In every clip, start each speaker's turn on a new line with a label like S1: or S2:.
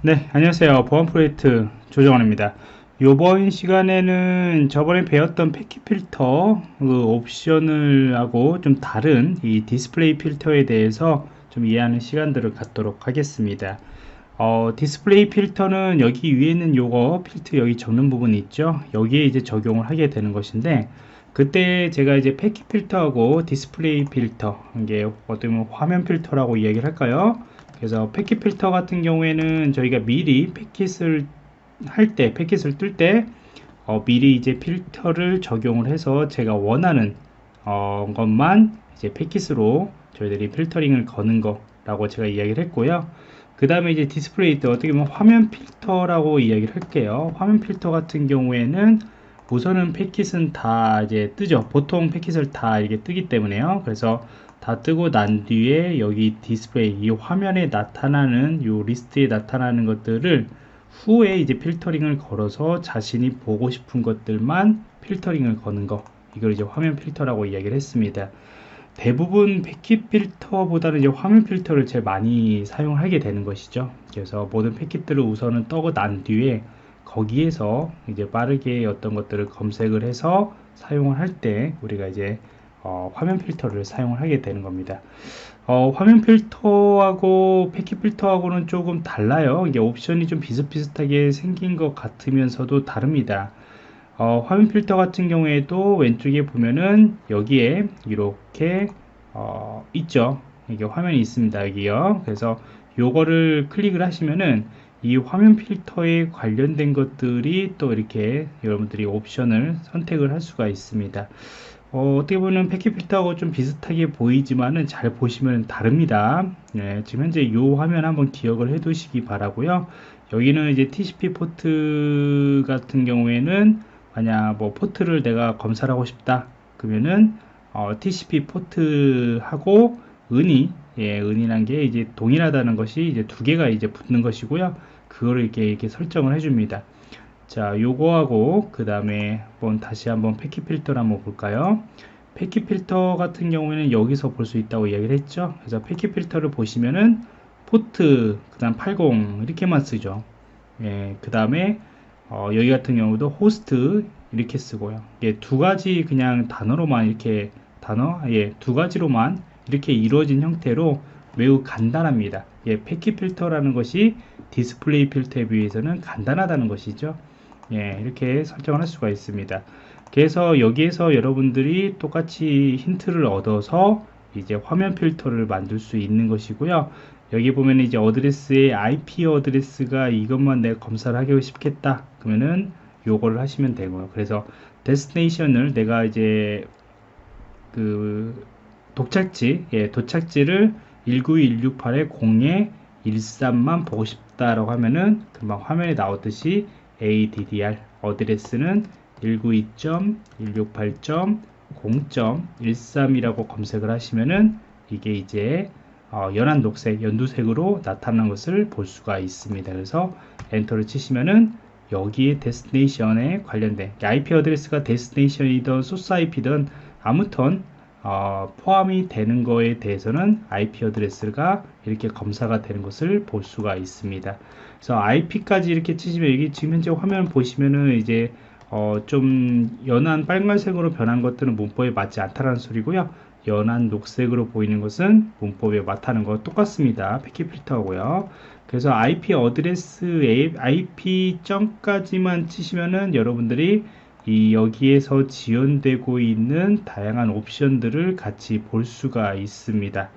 S1: 네 안녕하세요. 보안 프로젝트 조정원입니다. 이번 시간에는 저번에 배웠던 패킷 필터 그 옵션을 하고 좀 다른 이 디스플레이 필터에 대해서 좀 이해하는 시간들을 갖도록 하겠습니다. 어, 디스플레이 필터는 여기 위에 있는 요거 필터 여기 적는 부분이 있죠? 여기에 이제 적용을 하게 되는 것인데 그때 제가 이제 패킷 필터하고 디스플레이 필터 이게 어떻게 보면 화면 필터라고 이야기를 할까요 그래서 패킷 필터 같은 경우에는 저희가 미리 패킷을 할 때, 패킷을 뜰때 어, 미리 이제 필터를 적용을 해서 제가 원하는 어, 것만 이제 패킷으로 저희들이 필터링을 거는 거라고 제가 이야기를 했고요. 그 다음에 이제 디스플레이 때 어떻게 보면 화면 필터라고 이야기를 할게요. 화면 필터 같은 경우에는 우선은 패킷은 다 이제 뜨죠. 보통 패킷을 다 이렇게 뜨기 때문에요. 그래서 다 뜨고 난 뒤에 여기 디스플레이 이 화면에 나타나는 이 리스트에 나타나는 것들을 후에 이제 필터링을 걸어서 자신이 보고 싶은 것들만 필터링을 거는 거. 이걸 이제 화면 필터라고 이야기를 했습니다. 대부분 패킷 필터보다는 이제 화면 필터를 제일 많이 사용하게 되는 것이죠. 그래서 모든 패킷들을 우선은 떠고 난 뒤에 거기에서 이제 빠르게 어떤 것들을 검색을 해서 사용을 할 때 우리가 이제 어, 화면 필터를 사용을 하게 되는 겁니다. 어, 화면 필터하고 패킷 필터하고는 조금 달라요. 이게 옵션이 좀 비슷비슷하게 생긴 것 같으면서도 다릅니다. 어, 화면 필터 같은 경우에도 왼쪽에 보면은 여기에 이렇게 어, 있죠. 이게 화면이 있습니다 여기요. 그래서 요거를 클릭을 하시면은 이 화면 필터에 관련된 것들이 또 이렇게 여러분들이 옵션을 선택을 할 수가 있습니다 어떻게 보면 패킷 필터하고 좀 비슷하게 보이지만은 잘 보시면 다릅니다. 네, 지금 현재 이 화면 한번 기억을 해 두시기 바라고요. 여기는 이제 TCP 포트 같은 경우에는 만약 뭐 포트를 내가 검사를 하고 싶다 그러면은 어, TCP 포트하고 은이 예, 은이란 게 이제 동일하다는 것이 이제 두 개가 이제 붙는 것이고요. 그거를 이렇게 이렇게 설정을 해줍니다. 자 요거하고 그 다음에 한번 다시 한번 패킷 필터를 한번 볼까요? 패킷 필터 같은 경우에는 여기서 볼 수 있다고 이야기를 했죠? 그래서 패킷 필터를 보시면은 포트 그 다음 80 이렇게만 쓰죠. 예, 그 다음에 어, 여기 같은 경우도 호스트 이렇게 쓰고요. 예, 두 가지 그냥 단어로만 이렇게 단어? 예, 두 가지로만 이렇게 이루어진 형태로 매우 간단합니다. 예, 패킷 필터라는 것이 디스플레이 필터에 비해서는 간단하다는 것이죠 예, 이렇게 설정을 할 수가 있습니다. 그래서 여기에서 여러분들이 똑같이 힌트를 얻어서 이제 화면 필터를 만들 수 있는 것이고요. 여기 보면 이제 어드레스에 IP 어드레스가 이것만 내가 검사를 하고 싶겠다. 그러면은 요거를 하시면 되고요. 그래서 destination을 내가 이제 그 도착지, 예, 도착지를 19168에 0에 13만 보고 싶다라고 하면은 금방 화면에 나오듯이 ADDR 어드레스는 192.168.0.13이라고 검색을 하시면은 이게 이제 어, 연한 녹색, 연두색으로 나타난 것을 볼 수가 있습니다. 그래서 엔터를 치시면은 여기에 destination에 관련된 IP 어드레스가 데스티네이션이든 소스 IP든 아무튼 어, 포함이 되는 거에 대해서는 IP 어드레스가 이렇게 검사가 되는 것을 볼 수가 있습니다. 그래서 IP까지 이렇게 치시면 여기 지금 현재 화면 보시면은 이제 어, 좀 연한 빨간색으로 변한 것들은 문법에 맞지 않다는 소리고요. 연한 녹색으로 보이는 것은 문법에 맞다는 거 똑같습니다. 패킷 필터고요. 그래서 IP 어드레스 IP 점까지만 치시면은 여러분들이 이 여기에서 지원되고 있는 다양한 옵션들을 같이 볼 수가 있습니다.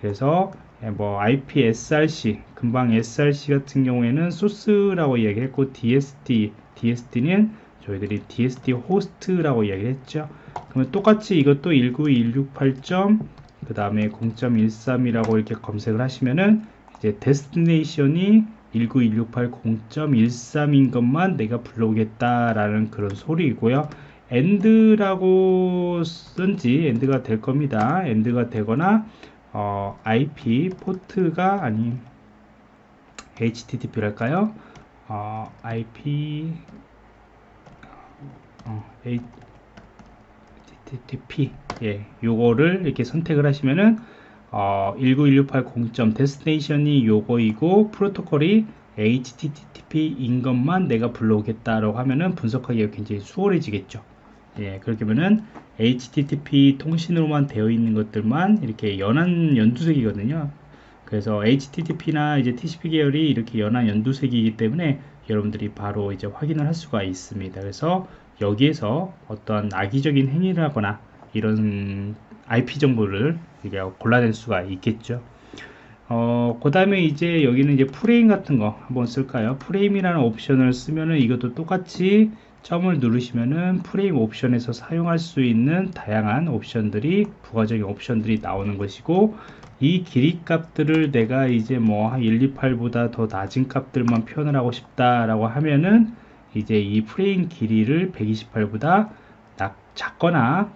S1: 그래서 예, 뭐 IP SRC 금방 SRC 같은 경우에는 소스라고 이야기했고 DST DST는 저희들이 DST 호스트라고 이야기했죠. 그러면 똑같이 이것도 19168점 그 다음에 0.13이라고 이렇게 검색을 하시면은 이제 데스티네이션이 19168 0.13인 것만 내가 불러오겠다라는 그런 소리이고요. and라고 쓴지 and가 될 겁니다. and가 되거나 어, IP 포트가 아닌 HTTP랄까요? 어, IP 어, HTTP 예, 요거를 이렇게 선택을 하시면은 어, 19168 0. 데스티네이션이 요거이고 프로토콜이 HTTP인 것만 내가 불러오겠다라고 하면은 분석하기가 굉장히 수월해지겠죠. 예, 그렇게 하면은 HTTP 통신으로만 되어 있는 것들만 이렇게 연한 연두색이거든요. 그래서 HTTP나 이제 TCP 계열이 이렇게 연한 연두색이기 때문에 여러분들이 바로 이제 확인을 할 수가 있습니다. 그래서 여기에서 어떤 악의적인 행위를 하거나 이런 IP 정보를 골라낼 수가 있겠죠. 어, 그 다음에 이제 여기는 이제 프레임 같은 거 한번 쓸까요? 프레임이라는 옵션을 쓰면은 이것도 똑같이 점을 누르시면은 프레임 옵션에서 사용할 수 있는 다양한 옵션들이 부가적인 옵션들이 나오는 것이고 이 길이 값들을 내가 이제 뭐 128보다 더 낮은 값들만 표현을 하고 싶다라고 하면은 이제 이 프레임 길이를 128보다 작거나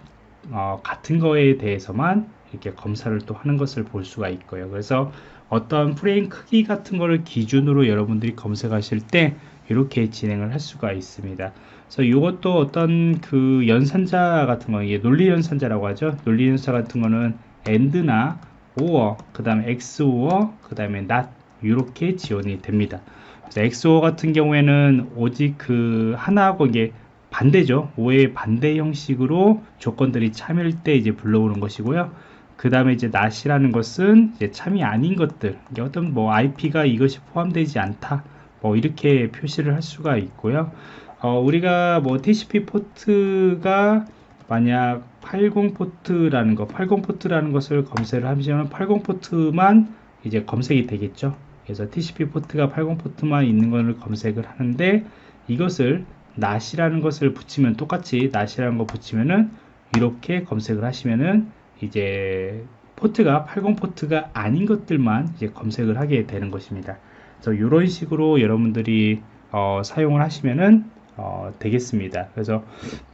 S1: 어, 같은 거에 대해서만 이렇게 검사를 또 하는 것을 볼 수가 있고요. 그래서 어떤 프레임 크기 같은 거를 기준으로 여러분들이 검색하실 때 이렇게 진행을 할 수가 있습니다. 그래서 이것도 어떤 그 연산자 같은 거, 이게 논리 연산자라고 하죠. 논리 연산자 같은 거는 and나 or, 그 다음에 xor, 그 다음에 not 이렇게 지원이 됩니다. 그래서 xor 같은 경우에는 오직 그 하나하고 이게 반대죠. or의 반대 형식으로 조건들이 참일 때 이제 불러오는 것이고요. 그 다음에 이제 not이라는 것은 이제 참이 아닌 것들, 어떤 뭐 IP가 이것이 포함되지 않다. 뭐 이렇게 표시를 할 수가 있고요. 어, 우리가 뭐 TCP 포트가 만약 80 포트라는 거, 80 포트라는 것을 검색을 하시면 80 포트만 이제 검색이 되겠죠. 그래서 TCP 포트가 80 포트만 있는 것을 검색을 하는데 이것을 낫이라는 것을 붙이면 똑같이 낫이라는 거 붙이면은 이렇게 검색을 하시면은 이제 포트가 80 포트가 아닌 것들만 이제 검색을 하게 되는 것입니다. 그래서 이런 식으로 여러분들이 어, 사용을 하시면은 어, 되겠습니다. 그래서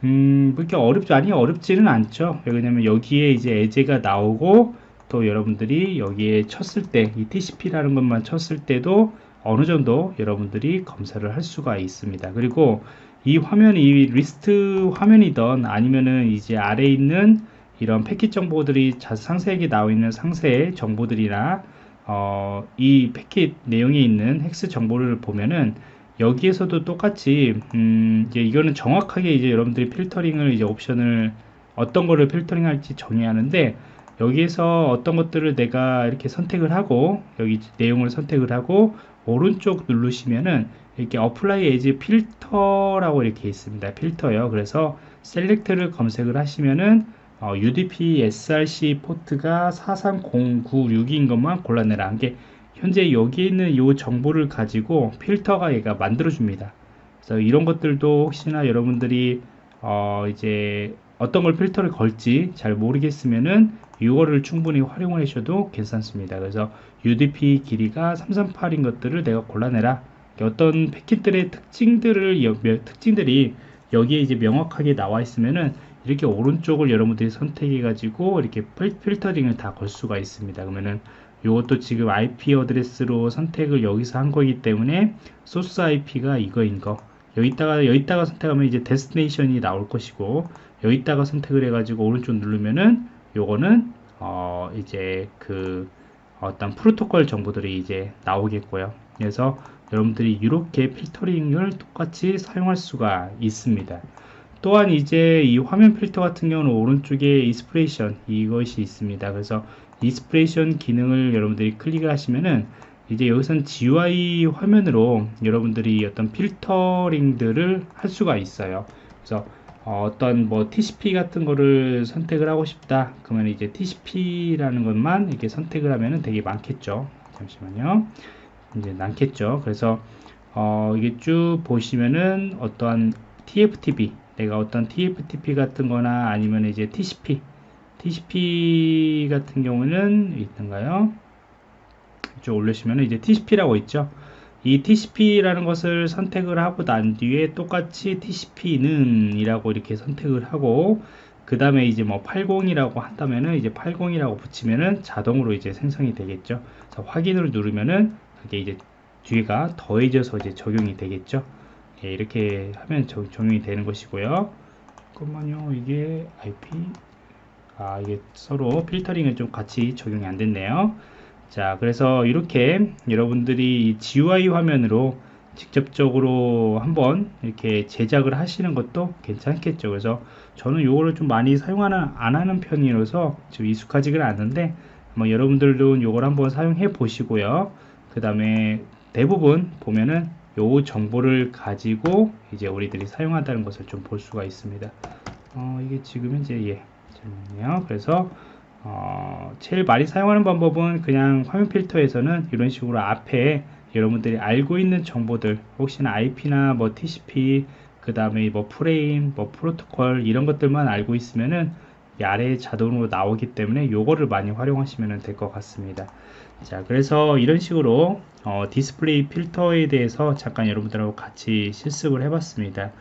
S1: 음, 그렇게 어렵지 아니 어렵지는 않죠. 왜냐면 여기에 이제 에제가 나오고 또 여러분들이 여기에 쳤을 때 이 TCP라는 것만 쳤을 때도 어느 정도 여러분들이 검사를 할 수가 있습니다. 그리고 이 화면이 이 리스트 화면이던 아니면은 이제 아래에 있는 이런 패킷 정보들이 상세하게 나와 있는 상세 정보들이나 어, 이 패킷 내용에 있는 헥스 정보를 보면은 여기에서도 똑같이 음, 이제 이거는 정확하게 이제 여러분들이 필터링을 이제 옵션을 어떤 거를 필터링 할지 정해야 하는데 여기에서 어떤 것들을 내가 이렇게 선택을 하고 여기 내용을 선택을 하고 오른쪽 누르시면은 이렇게 apply as filter라고 이렇게 있습니다. 필터요. 그래서 select를 검색을 하시면은 어, UDP SRC 포트가 43096인 것만 골라내라. 한 게 현재 여기 있는 이 정보를 가지고 필터가 얘가 만들어 줍니다. 그래서 이런 것들도 혹시나 여러분들이 어, 이제 어떤 걸 필터를 걸지 잘 모르겠으면은 이거를 충분히 활용을 하셔도 괜찮습니다. 그래서 UDP 길이가 338인 것들을 내가 골라내라. 어떤 패킷들의 특징들을 특징들이 여기에 이제 명확하게 나와 있으면은 이렇게 오른쪽을 여러분들이 선택해 가지고 이렇게 필터링을 다 걸 수가 있습니다. 그러면은 이것도 지금 IP 어드레스로 선택을 여기서 한 거기 때문에 소스 IP가 이거인 거. 여기다가 여기다가 선택하면 이제 destination이 나올 것이고 여기다가 선택을 해 가지고 오른쪽 누르면은 요거는 어 이제 그 어떤 프로토콜 정보들이 이제 나오겠고요. 그래서 여러분들이 이렇게 필터링을 똑같이 사용할 수가 있습니다 또한 이제 이 화면 필터 같은 경우는 오른쪽에 expression 이것이 있습니다. 그래서 expression 기능을 여러분들이 클릭을 하시면은 이제 여기선 GUI 화면으로 여러분들이 어떤 필터링들을 할 수가 있어요. 그래서 어, 떤 뭐 TCP 같은 거를 선택을 하고 싶다. 그러면 이제 TCP라는 것만 이렇게 선택을 하면은 되게 많겠죠. 잠시만요. 이제 많겠죠. 그래서 어, 이게 쭉 보시면은 어떠한 TFTP 내가 어떤 TFTP 같은 거나 아니면 이제 TCP TCP 같은 경우는 있던가요? 이쪽 올리시면 이제 TCP라고 있죠. 이 TCP라는 것을 선택을 하고 난 뒤에 똑같이 TCP는 이라고 이렇게 선택을 하고 그 다음에 이제 뭐 80이라고 한다면은 이제 80이라고 붙이면은 자동으로 이제 생성이 되겠죠. 확인을 누르면은 그게 이제 뒤가 더해져서 이제 적용이 되겠죠 예, 이렇게 하면 적, 용이 되는 것이고요. 잠깐만요. 이게 IP 아 이게 서로 필터링을 좀 같이 적용이 안 됐네요. 자 그래서 이렇게 여러분들이 GUI 화면으로 직접적으로 한번 이렇게 제작을 하시는 것도 괜찮겠죠. 그래서 저는 이거를 좀 많이 사용하는 안 하는 편이라서 좀 익숙하지가 않는데 뭐 여러분들도 이걸 한번 사용해 보시고요. 그 다음에 대부분 보면은 요 정보를 가지고 이제 우리들이 사용한다는 것을 좀 볼 수가 있습니다. 어, 이게 지금 현재 예 잠깐만요. 그래서 어, 제일 많이 사용하는 방법은 그냥 화면 필터에서는 이런 식으로 앞에 여러분들이 알고 있는 정보들 혹시나 IP나 뭐 TCP 그 다음에 뭐 프레임 뭐 프로토콜 이런 것들만 알고 있으면은 아래에 자동으로 나오기 때문에 요거를 많이 활용하시면 될 것 같습니다. 자 그래서 이런 식으로 어, 디스플레이 필터에 대해서 잠깐 여러분들하고 같이 실습을 해 봤습니다.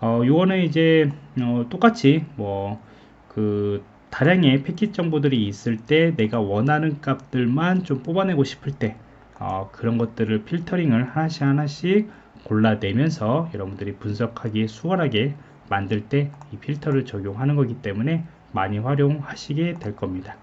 S1: 어, 요거는 이제 어, 똑같이 뭐그 다량의 패킷 정보들이 있을 때 내가 원하는 값들만 좀 뽑아내고 싶을 때 어, 그런 것들을 필터링을 하나씩 하나씩 골라내면서 여러분들이 분석하기에 수월하게 만들 때 이 필터를 적용하는 거기 때문에 많이 활용하시게 될 겁니다.